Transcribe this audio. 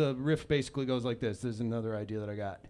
the riff basically goes like this. There's another idea that I got.